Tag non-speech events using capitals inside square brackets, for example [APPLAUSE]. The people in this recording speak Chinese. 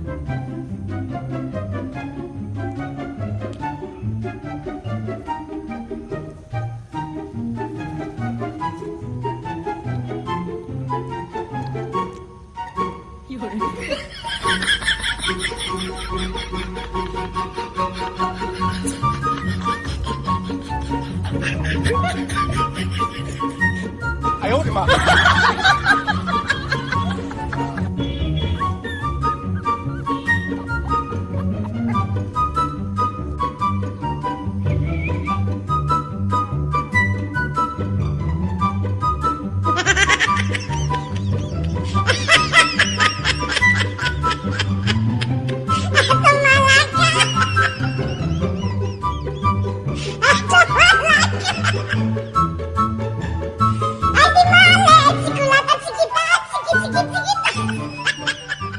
有 [LAUGHS] 人哎呦我的妈！你自己走